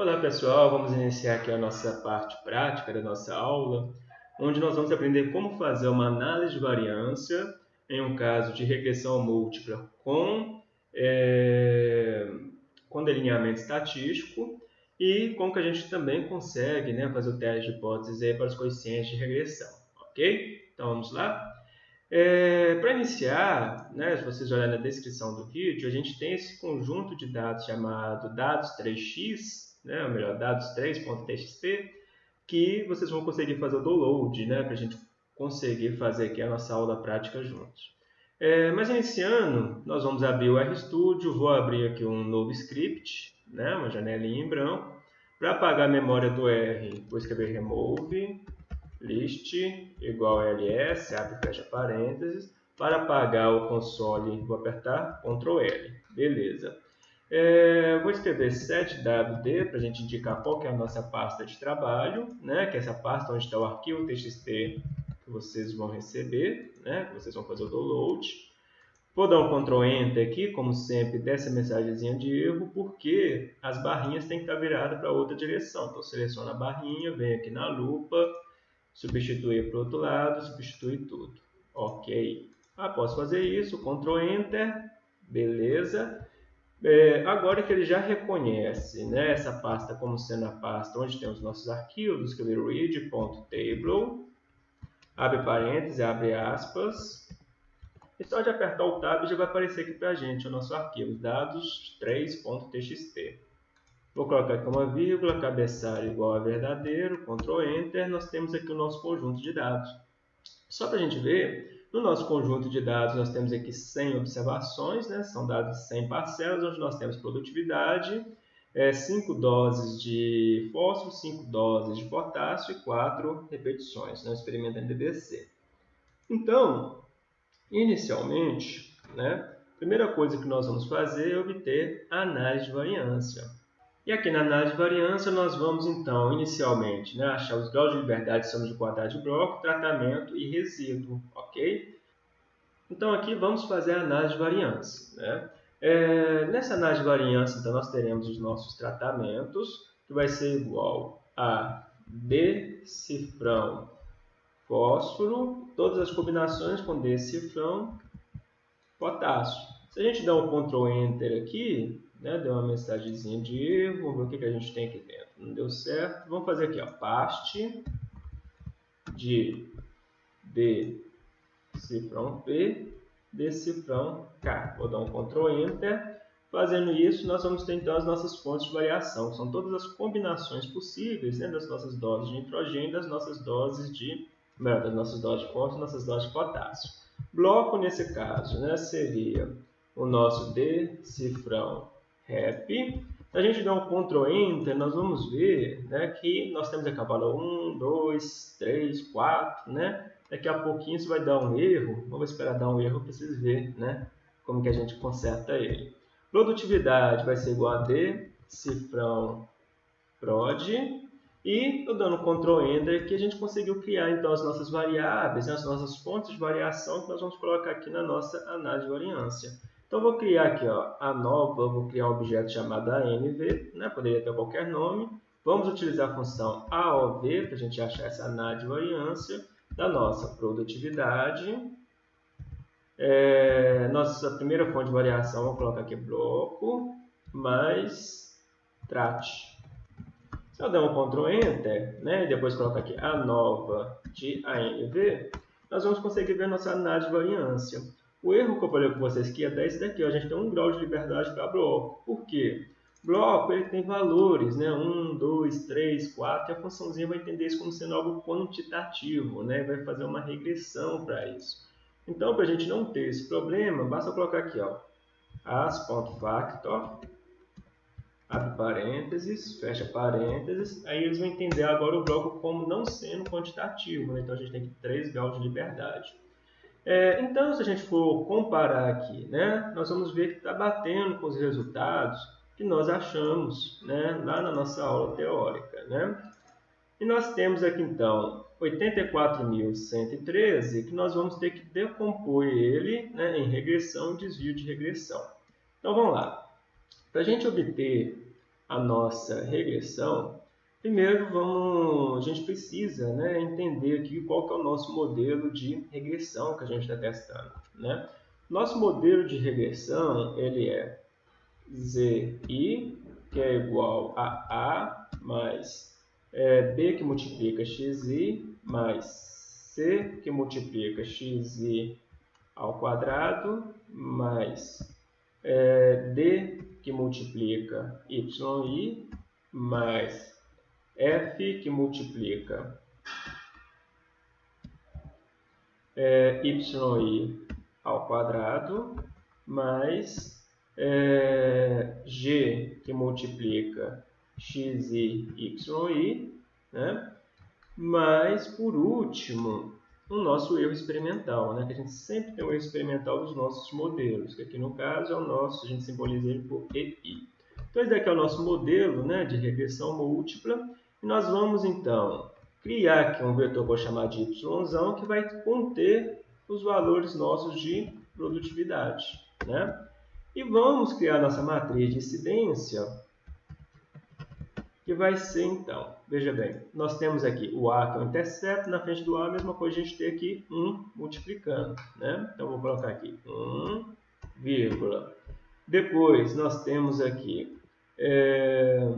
Olá pessoal, vamos iniciar aqui a nossa parte prática da nossa aula, onde nós vamos aprender como fazer uma análise de variância em um caso de regressão múltipla com, é, com delineamento estatístico e como que a gente também consegue né, fazer o teste de hipótese para os coeficientes de regressão, ok? Então vamos lá? É, Para iniciar, né, se vocês olharem na descrição do vídeo, a gente tem esse conjunto de dados chamado dados 3x, né, ou melhor, dados3.txt, que vocês vão conseguir fazer o download né, para a gente conseguir fazer aqui a nossa aula prática juntos. É, mas iniciando, nós vamos abrir o RStudio, vou abrir aqui um novo script, né, uma janelinha em branco. Para apagar a memória do R, vou escrever remove list igual ls, abre e fecha parênteses. Para apagar o console, vou apertar Ctrl L. Beleza. É, vou escrever setwd para a gente indicar qual que é a nossa pasta de trabalho, né? que é essa pasta onde está o arquivo txt que vocês vão receber, né? que vocês vão fazer o download. Vou dar um Ctrl Enter aqui, como sempre, dessa mensagenzinha de erro, porque as barrinhas têm que estar viradas para outra direção. Então, seleciono a barrinha, venho aqui na lupa, substituir para o outro lado, substituir tudo. Ok. Após fazer isso, Ctrl Enter, beleza. É, agora que ele já reconhece né, essa pasta como sendo a pasta onde tem os nossos arquivos, escrever read.table, abre parênteses, abre aspas, e só de apertar o tab já vai aparecer aqui para a gente o nosso arquivo, dados3.txt. Vou colocar aqui uma vírgula, cabeçalho igual a verdadeiro, Ctrl Enter, nós temos aqui o nosso conjunto de dados. Só para a gente ver, no nosso conjunto de dados nós temos aqui 100 observações, né? são dados 100 parcelas, onde nós temos produtividade, é, 5 doses de fósforo, 5 doses de potássio e 4 repetições, né? experimento NDDC. Então, inicialmente, né, a primeira coisa que nós vamos fazer é obter análise de variância. E aqui na análise de variância, nós vamos então, inicialmente, né, achar os graus de liberdade de soma de quadrado de bloco, tratamento e resíduo, ok? Então aqui vamos fazer a análise de variância. Né? É, nessa análise de variância, então, nós teremos os nossos tratamentos, que vai ser igual a decifrão fósforo, todas as combinações com decifrão potássio. Se a gente der um Ctrl Enter aqui, né? Deu uma mensagenzinha de vamos ver o que, que a gente tem aqui dentro. Não deu certo. Vamos fazer aqui, ó, paste de decifrão P, decifrão K. Vou dar um Ctrl Enter. Fazendo isso, nós vamos ter então as nossas fontes de variação, são todas as combinações possíveis né, das nossas doses de nitrogênio, das nossas doses de, melhor, das nossas doses de fósforo, das nossas doses de potássio. Bloco, nesse caso, né, seria o nosso decifrão Se a gente der um Ctrl Enter, nós vamos ver né, que nós temos a cabala 1, 2, 3, 4, né? Daqui a pouquinho isso vai dar um erro. Vamos esperar dar um erro para vocês verem né, como que a gente conserta ele. Produtividade vai ser igual a D, cifrão prod. E eu dando Ctrl Enter que a gente conseguiu criar então as nossas variáveis, né, as nossas fontes de variação que nós vamos colocar aqui na nossa análise de variância. Então, vou criar aqui ó, a nova, vou criar um objeto chamado ANV, né? poderia ter qualquer nome. Vamos utilizar a função AOV para a gente achar essa análise de variância da nossa produtividade. É, nossa primeira fonte de variação, vou colocar aqui bloco, mais trate. Se eu der um Ctrl Enter, né, e depois colocar aqui a nova de ANV, nós vamos conseguir ver nossa de variância. O erro que eu falei com vocês que é esse daqui, ó, a gente tem um grau de liberdade para bloco. Por quê? Bloco ele tem valores, né? 1, 2, 3, 4, e a funçãozinha vai entender isso como sendo algo quantitativo, né? Vai fazer uma regressão para isso. Então, para a gente não ter esse problema, basta colocar aqui, ó, as.factor, abre parênteses, fecha parênteses, aí eles vão entender agora o bloco como não sendo quantitativo, né? então a gente tem que 3 graus de liberdade. É, então, se a gente for comparar aqui, né, nós vamos ver que está batendo com os resultados que nós achamos né, lá na nossa aula teórica. Né? E nós temos aqui, então, 84.113, que nós vamos ter que decompor ele né, em regressão e desvio de regressão. Então, vamos lá. Para a gente obter a nossa regressão, primeiro vamos, a gente precisa né, entender aqui qual que é o nosso modelo de regressão que a gente está testando. Né? Nosso modelo de regressão ele é ZI, que é igual a A mais é, B que multiplica XI mais C que multiplica XI ao quadrado mais é, D que multiplica YI mais F que multiplica é, YI ao quadrado mais é, G que multiplica XI, YI, né? Mas, por último, o nosso erro experimental, né? que a gente sempre tem o erro experimental dos nossos modelos, que aqui no caso é o nosso, a gente simboliza ele por EI. Então, esse daqui é o nosso modelo né, de regressão múltipla, e nós vamos, então, criar aqui um vetor que eu vou chamar de Y, que vai conter os valores nossos de produtividade. Né? E vamos criar nossa matriz de incidência que vai ser então, veja bem, nós temos aqui o A que é o intercepto, na frente do A a mesma coisa a gente tem aqui 1 multiplicando, né? Então vou colocar aqui 1, vírgula. Depois nós temos aqui é,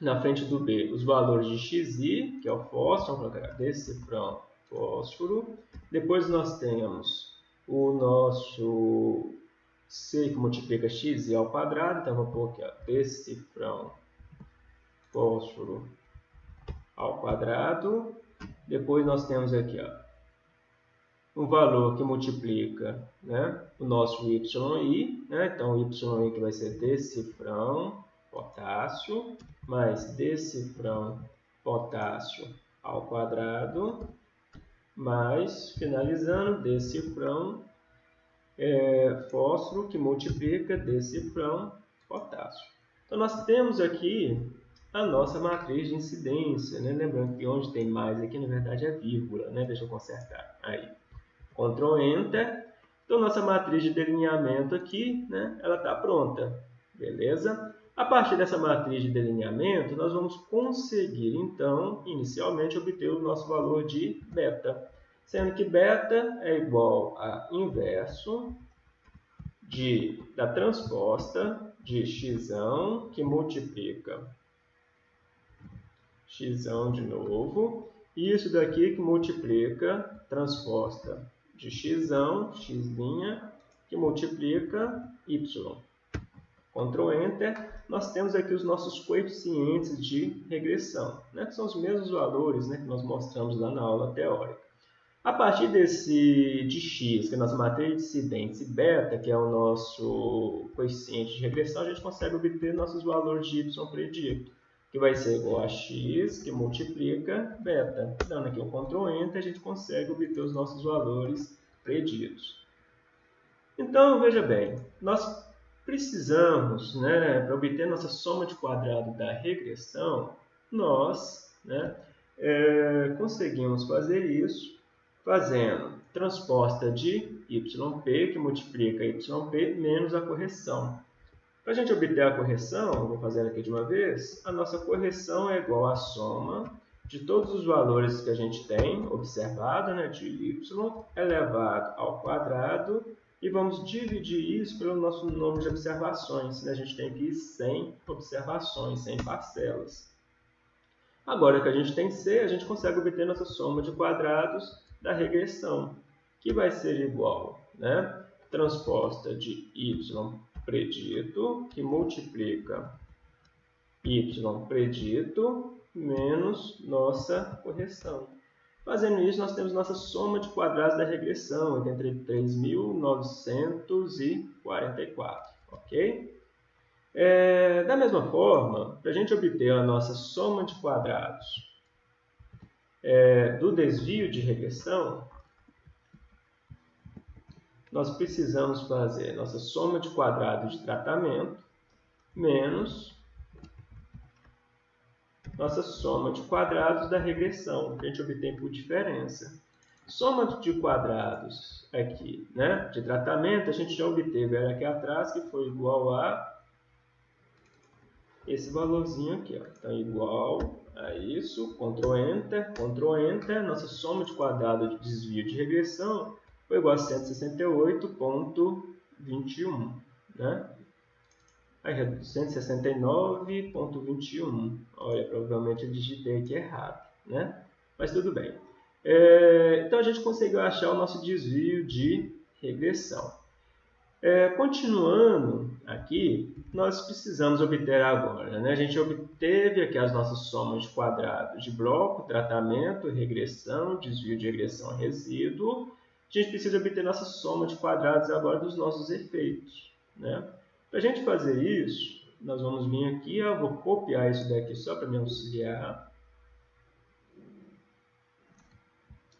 na frente do B os valores de XI, que é o fósforo, vamos colocar decifrão fósforo. Depois nós temos o nosso C que multiplica XI ao quadrado, então vou pôr aqui ó, decifrão fósforo ao quadrado. Depois nós temos aqui ó, um valor que multiplica né, o nosso YI. Né? Então, YI que vai ser decifrão potássio mais decifrão potássio ao quadrado mais, finalizando, decifrão é, fósforo que multiplica decifrão potássio. Então, nós temos aqui a nossa matriz de incidência. Né? Lembrando que onde tem mais aqui, na verdade, é vírgula. Né? Deixa eu consertar. Aí. Ctrl Enter. Então, nossa matriz de delineamento aqui, né? ela está pronta. Beleza? A partir dessa matriz de delineamento, nós vamos conseguir, então, inicialmente, obter o nosso valor de beta. Sendo que beta é igual a inverso de, da transposta de x que multiplica x de novo. E isso daqui que multiplica, transposta de x, x', que multiplica y. Ctrl Enter, nós temos aqui os nossos coeficientes de regressão, né? que são os mesmos valores né, que nós mostramos lá na aula teórica. A partir desse de x, que é nossa matriz de incidentes, e beta, que é o nosso coeficiente de regressão, a gente consegue obter nossos valores de y predito que vai ser igual a x, que multiplica beta. Dando aqui o Ctrl Enter, a gente consegue obter os nossos valores preditos. Então, veja bem, nós precisamos, né, para obter nossa soma de quadrado da regressão, nós né, é, conseguimos fazer isso fazendo transposta de yp, que multiplica yp, menos a correção. Para a gente obter a correção, vou fazer aqui de uma vez, a nossa correção é igual à soma de todos os valores que a gente tem observado, né, de y, elevado ao quadrado, e vamos dividir isso pelo nosso número de observações. Né? A gente tem aqui 100 observações, 100 parcelas. Agora que a gente tem C, a gente consegue obter nossa soma de quadrados da regressão, que vai ser igual, né? transposta de y predito, que multiplica y predito menos nossa correção. Fazendo isso, nós temos nossa soma de quadrados da regressão, entre 3.944, ok? É, da mesma forma, para a gente obter a nossa soma de quadrados é, do desvio de regressão, nós precisamos fazer nossa soma de quadrados de tratamento menos nossa soma de quadrados da regressão, que a gente obtém por diferença. Soma de quadrados aqui, né, de tratamento, a gente já obteve aqui atrás, que foi igual a esse valorzinho aqui. Ó. Então, igual a isso, Ctrl Enter, Ctrl Enter, nossa soma de quadrado de desvio de regressão foi igual a 168.21, né? Aí, 169.21. Olha, provavelmente eu digitei aqui errado, né? Mas tudo bem. É, então, a gente conseguiu achar o nosso desvio de regressão. É, continuando aqui, nós precisamos obter agora. Né? A gente obteve aqui as nossas somas de quadrados de bloco, tratamento, regressão, desvio de regressão, resíduo. A gente precisa obter nossa soma de quadrados agora dos nossos efeitos. Né? Para a gente fazer isso, nós vamos vir aqui, eu vou copiar isso daqui só para me auxiliar.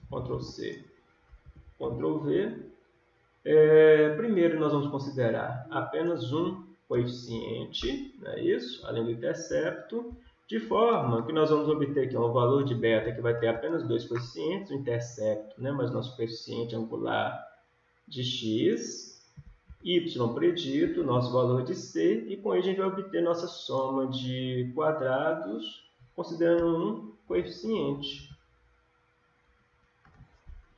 Ctrl C, Ctrl V. É, primeiro, nós vamos considerar apenas um coeficiente, não é isso? além do intercepto, de forma que nós vamos obter aqui um valor de beta que vai ter apenas dois coeficientes, o intercepto, né? mas nosso coeficiente angular de x, y predito, nosso valor de c, e com isso a gente vai obter nossa soma de quadrados, considerando um coeficiente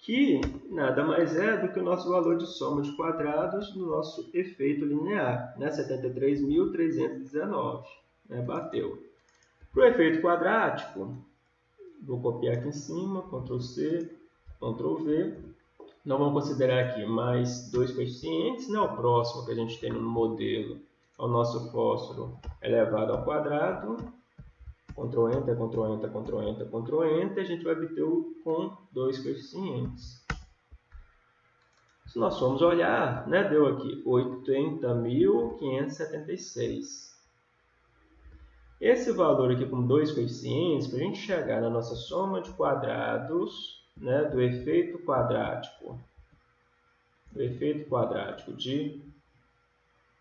que nada mais é do que o nosso valor de soma de quadrados no nosso efeito linear, né? 73.319, né? bateu. Para o efeito quadrático, vou copiar aqui em cima, Ctrl C, Nós vamos considerar aqui mais dois coeficientes, né? o próximo que a gente tem no modelo é o nosso fósforo elevado ao quadrado, Ctrl Enter, Ctrl Enter, Ctrl Enter, Ctrl Enter, a gente vai obter o com dois coeficientes. Se nós formos olhar, né, deu aqui 80.576. Esse valor aqui com dois coeficientes, para a gente chegar na nossa soma de quadrados né, do efeito quadrático, do efeito quadrático de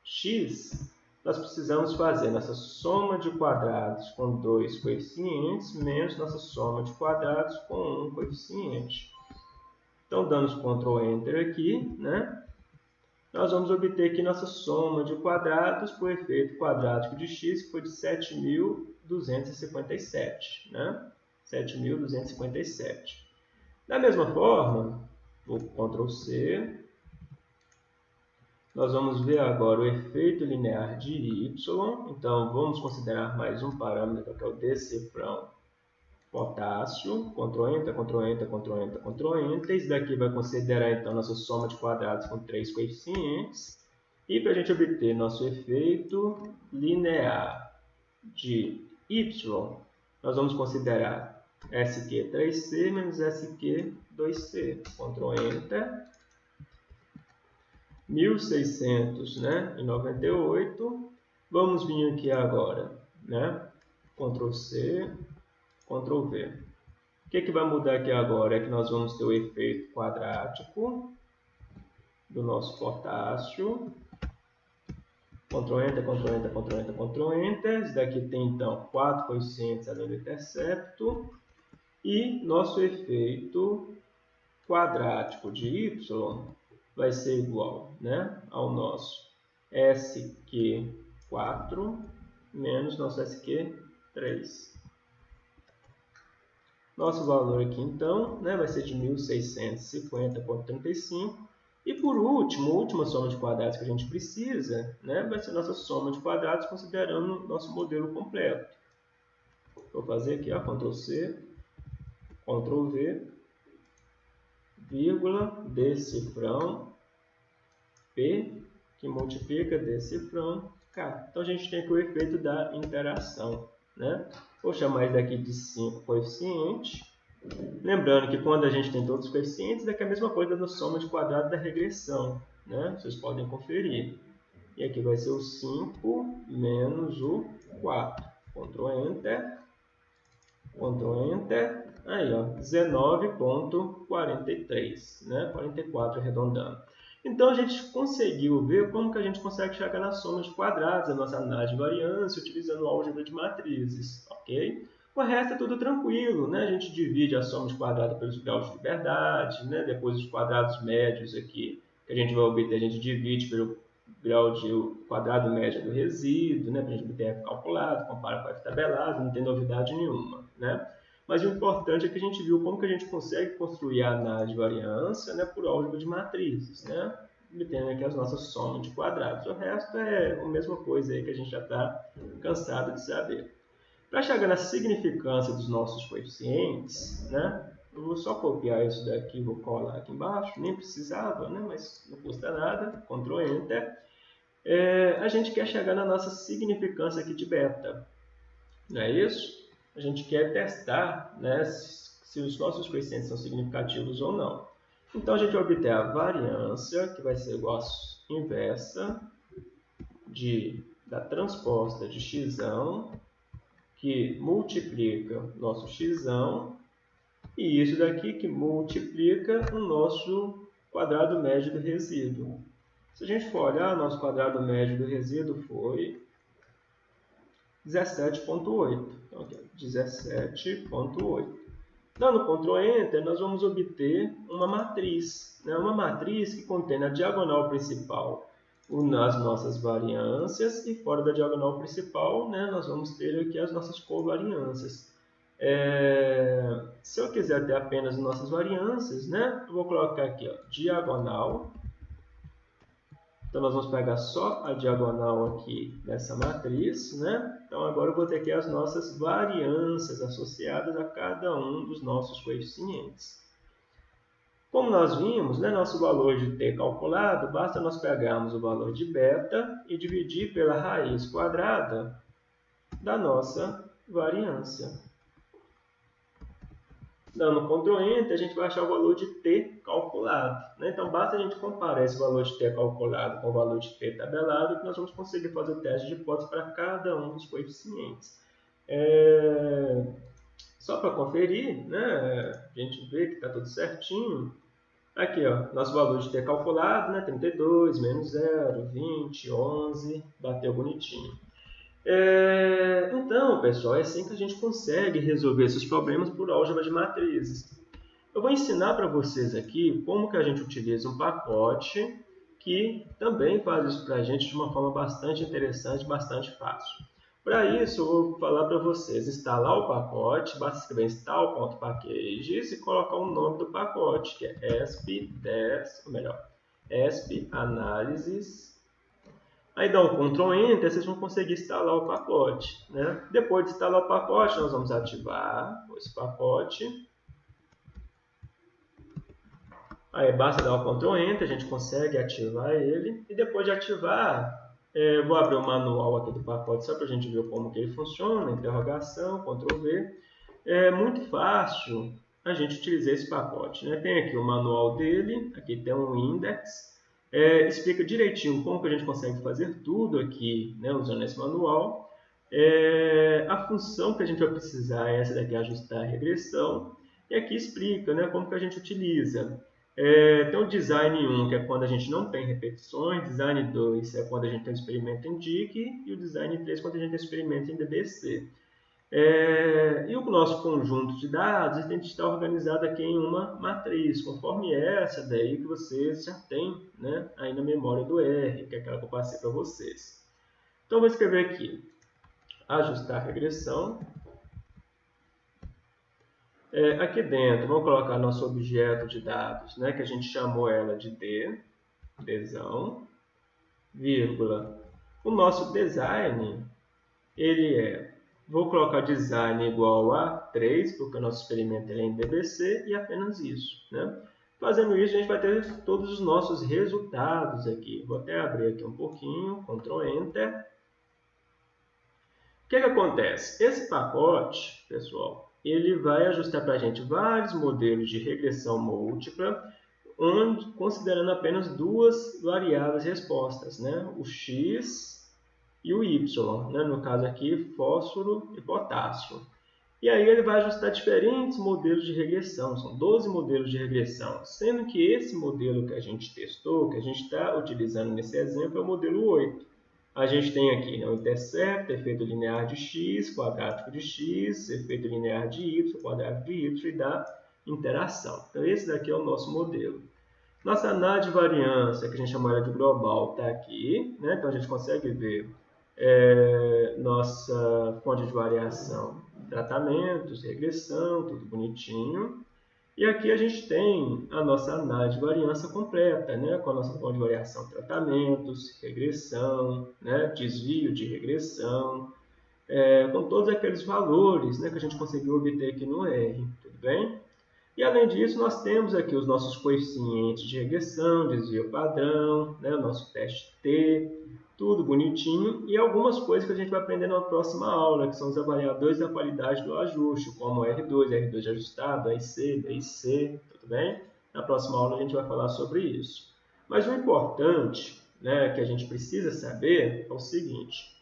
x, nós precisamos fazer nossa soma de quadrados com dois coeficientes menos nossa soma de quadrados com um coeficiente. Então, dando Ctrl Enter aqui, né? nós vamos obter aqui nossa soma de quadrados por efeito quadrático de x, que foi de 7.257. Né? 7.257. Da mesma forma, vou Ctrl C, nós vamos ver agora o efeito linear de y. Então, vamos considerar mais um parâmetro, que é o decifrão potássio. Ctrl Enter, Ctrl Enter, Ctrl Enter, Ctrl Enter. Daqui vai considerar, então, nossa soma de quadrados com três coeficientes. E para a gente obter nosso efeito linear de y, nós vamos considerar SQ3C menos SQ2C. Ctrl Enter. 1698. né, 98. Vamos vir aqui agora, né? Ctrl C, Ctrl V. O que, que vai mudar aqui agora é que nós vamos ter o efeito quadrático do nosso potássio. Ctrl Enter, Ctrl Enter, Ctrl Enter, Ctrl Enter. Esse daqui tem então quatro coeficientes além do intercepto. E nosso efeito quadrático de y vai ser igual né, ao nosso SQ4 menos nosso SQ3. Nosso valor aqui, então, né, vai ser de 1.650,35. E por último, a última soma de quadrados que a gente precisa, né, vai ser nossa soma de quadrados considerando nosso modelo completo. Vou fazer aqui, ó, Ctrl C, Ctrl V, vírgula, decifrão, P, que multiplica decifrão, K. Então, a gente tem aqui o efeito da interação. Né? Vou chamar isso daqui de 5 coeficiente. Lembrando que quando a gente tem todos os coeficientes, é, é a mesma coisa da soma de quadrado da regressão. Né? Vocês podem conferir. E aqui vai ser o 5 menos o 4. Ctrl Enter. Ctrl Enter. Aí, ó, 19.43, né? 44 arredondando. Então, a gente conseguiu ver como que a gente consegue chegar na soma de quadrados, a nossa análise de variância, utilizando álgebra de matrizes, ok? O resto é tudo tranquilo, né? A gente divide a soma de quadrados pelos graus de liberdade, né? Depois os quadrados médios aqui, que a gente vai obter, a gente divide pelo grau de quadrado médio do resíduo, né, para a gente obter F calculado, compara com F tabelado, não tem novidade nenhuma. Né? Mas o importante é que a gente viu como que a gente consegue construir a análise de variância né, por álgebra de matrizes, né? obtendo aqui as nossas somas de quadrados. O resto é a mesma coisa aí que a gente já está cansado de saber. Para chegar na significância dos nossos coeficientes, né, eu vou só copiar isso daqui vou colar aqui embaixo, nem precisava, né, mas não custa nada, Ctrl Enter. É, a gente quer chegar na nossa significância aqui de beta, não é isso? A gente quer testar né, se os nossos coeficientes são significativos ou não. Então, a gente vai obter a variância, que vai ser igual a inversa de, da transposta de x, que multiplica nosso x, e isso daqui que multiplica o nosso quadrado médio do resíduo. Se a gente for olhar, nosso quadrado médio do resíduo foi 17.8. Então, 17.8. Dando Ctrl Enter, nós vamos obter uma matriz. Né? Uma matriz que contém na diagonal principal as nossas variâncias e fora da diagonal principal né, nós vamos ter aqui as nossas covariâncias. É, se eu quiser ter apenas nossas variâncias, né, eu vou colocar aqui ó, diagonal então, nós vamos pegar só a diagonal aqui dessa matriz, né? Então, agora eu vou ter aqui as nossas variâncias associadas a cada um dos nossos coeficientes. Como nós vimos, né, nosso valor de t calculado, basta nós pegarmos o valor de beta e dividir pela raiz quadrada da nossa variância. Dando Ctrl Enter, a gente vai achar o valor de t calculado. Né? Então, basta a gente comparar esse valor de t calculado com o valor de t tabelado que nós vamos conseguir fazer o teste de hipótese para cada um dos coeficientes. É... Só para conferir, né? a gente vê que está tudo certinho. Aqui, ó, nosso valor de t calculado, né? 32, menos 0, 20, 11, bateu bonitinho. É, então, pessoal, é assim que a gente consegue resolver esses problemas por álgebra de matrizes. Eu vou ensinar para vocês aqui como que a gente utiliza um pacote que também faz isso para a gente de uma forma bastante interessante, bastante fácil. Para isso, eu vou falar para vocês instalar o pacote, basta escrever install.packages e colocar o nome do pacote, que é ESP10, ou melhor, ESP Aí dá um Ctrl Enter, vocês vão conseguir instalar o pacote. Né? Depois de instalar o pacote, nós vamos ativar esse pacote. Aí basta dar o Ctrl Enter, a gente consegue ativar ele. E depois de ativar, é, vou abrir o manual aqui do pacote só para a gente ver como que ele funciona. Interrogação, Ctrl V. É muito fácil a gente utilizar esse pacote. Né? Tem aqui o manual dele, aqui tem um index é, explica direitinho como que a gente consegue fazer tudo aqui, né, usando esse manual. É, a função que a gente vai precisar é essa daqui, ajustar a regressão. E aqui explica né, como que a gente utiliza. É, tem o design 1, que é quando a gente não tem repetições, design 2 é quando a gente tem um experimento em DIC, e o design 3 é quando a gente tem um experimento em DBC. É, e o nosso conjunto de dados tem que estar organizado aqui em uma matriz, conforme essa daí que vocês já têm né, aí na memória do R, que é aquela que eu passei para vocês. Então, vou escrever aqui, ajustar regressão. É, aqui dentro, vamos colocar nosso objeto de dados, né, que a gente chamou ela de D, Dzão, vírgula. O nosso design, ele é Vou colocar design igual a 3, porque o nosso experimento é em DBC, e apenas isso. Né? Fazendo isso, a gente vai ter todos os nossos resultados aqui. Vou até abrir aqui um pouquinho, Ctrl Enter. O que, que acontece? Esse pacote, pessoal, ele vai ajustar para a gente vários modelos de regressão múltipla, onde, considerando apenas duas variáveis respostas, né? o x e o Y, né? no caso aqui fósforo e potássio. E aí ele vai ajustar diferentes modelos de regressão, são 12 modelos de regressão, sendo que esse modelo que a gente testou, que a gente está utilizando nesse exemplo, é o modelo 8. A gente tem aqui né, o intercepto, efeito linear de x, quadrático de x, efeito linear de y, quadrático de y e da interação. Então esse daqui é o nosso modelo. Nossa análise de variância, que a gente chama de global, está aqui. Né? Então, a gente consegue ver é, nossa fonte de variação, tratamentos, regressão, tudo bonitinho. E aqui a gente tem a nossa análise de variância completa, né? com a nossa fonte de variação, tratamentos, regressão, né? desvio de regressão, é, com todos aqueles valores né? que a gente conseguiu obter aqui no R, tudo bem? E além disso, nós temos aqui os nossos coeficientes de regressão, desvio padrão, né? o nosso teste T, tudo bonitinho, e algumas coisas que a gente vai aprender na próxima aula, que são os avaliadores da qualidade do ajuste, como R2, R2 ajustado, AIC, BIC, tudo bem? Na próxima aula a gente vai falar sobre isso. Mas o importante né, que a gente precisa saber é o seguinte,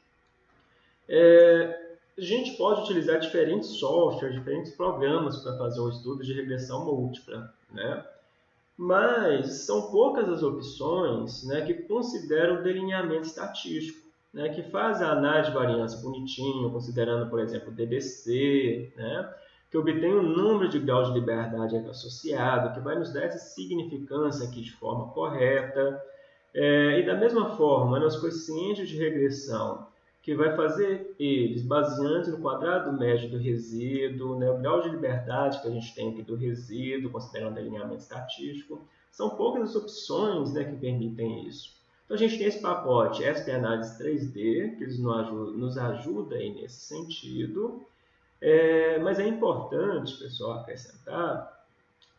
é, a gente pode utilizar diferentes softwares, diferentes programas para fazer um estudo de regressão múltipla, né? Mas são poucas as opções né, que consideram o delineamento estatístico, né, que faz a análise de variância bonitinho, considerando, por exemplo, o DBC, né, que obtém o número de graus de liberdade associado, que vai nos dar essa significância aqui de forma correta. É, e da mesma forma, nos coeficientes de regressão, que vai fazer eles baseando no quadrado médio do resíduo, né, o grau de liberdade que a gente tem aqui do resíduo, considerando o alinhamento estatístico. São poucas as opções né, que permitem isso. Então a gente tem esse pacote SP Análise 3D, que ajuda, nos ajuda aí nesse sentido. É, mas é importante, pessoal, acrescentar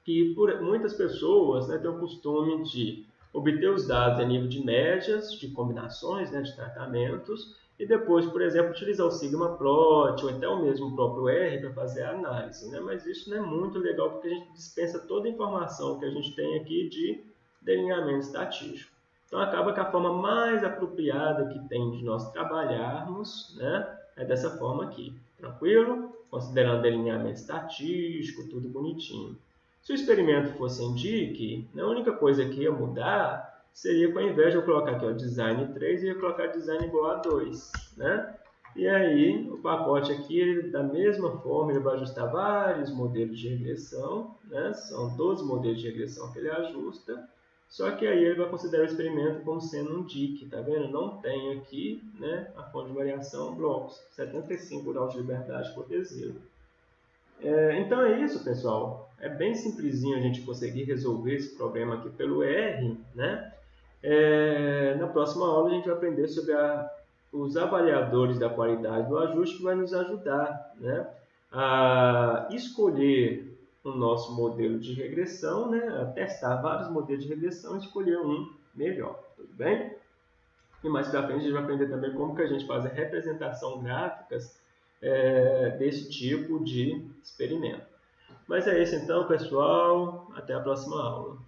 que por, muitas pessoas né, têm o costume de obter os dados a nível de médias, de combinações né, de tratamentos, e depois, por exemplo, utilizar o Sigma Plot ou até o mesmo próprio R para fazer a análise. Né? Mas isso não é muito legal porque a gente dispensa toda a informação que a gente tem aqui de delineamento estatístico. Então acaba que a forma mais apropriada que tem de nós trabalharmos né, é dessa forma aqui. Tranquilo? Considerando delineamento estatístico, tudo bonitinho. Se o experimento fosse em DIC, a única coisa que ia mudar seria que ao invés de eu colocar aqui ó, design 3, eu ia colocar design igual a 2, né? E aí, o pacote aqui, ele, da mesma forma, ele vai ajustar vários modelos de regressão, né? São 12 modelos de regressão que ele ajusta, só que aí ele vai considerar o experimento como sendo um DIC, tá vendo? Não tem aqui, né, a fonte de variação blocos, 75 graus de liberdade por T0. É, então é isso, pessoal. É bem simplesinho a gente conseguir resolver esse problema aqui pelo R, né? É, na próxima aula a gente vai aprender sobre a, os avaliadores da qualidade do ajuste que vai nos ajudar né, a escolher o nosso modelo de regressão, né, a testar vários modelos de regressão e escolher um melhor, tudo bem? E mais para frente a gente vai aprender também como que a gente faz a representação gráficas é, desse tipo de experimento. Mas é isso então, pessoal. Até a próxima aula.